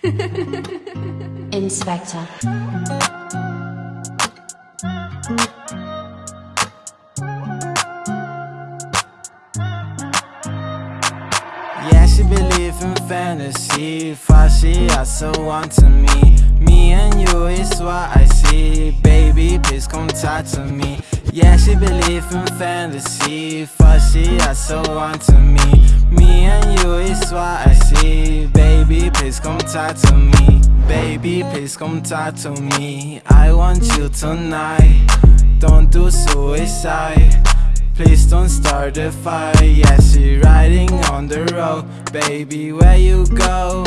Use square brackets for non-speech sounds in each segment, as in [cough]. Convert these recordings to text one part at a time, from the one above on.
[laughs] Inspector. Yeah, she believe in fantasy. For she also want to me. Me and you is what I see. Baby, please come talk to me. Yeah, she believe in fantasy. For she also want to me. Me and you is what I see. Baby, please come talk to me. Baby, please come talk to me. I want you tonight. Don't do suicide. Please don't start a fire. Yeah, she riding on the road. Baby, where you go?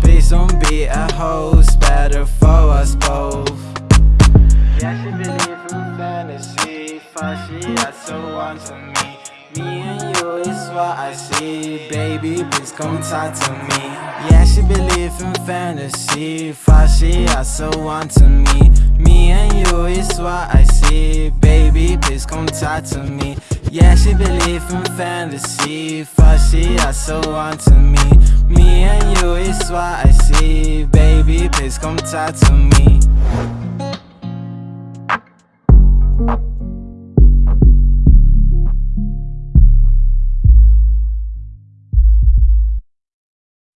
Please don't be a host. Better for us both. Yeah, she believe in fantasy. For she also wants me Me and you is what I see. Baby, please come talk to me Yeah, she believe in fantasy. She also wants me. Me and you is what I see. Baby, please come talk to me. Yeah, she believe in fantasy. She also wants me. Me and you is what I see. Baby, please come talk to me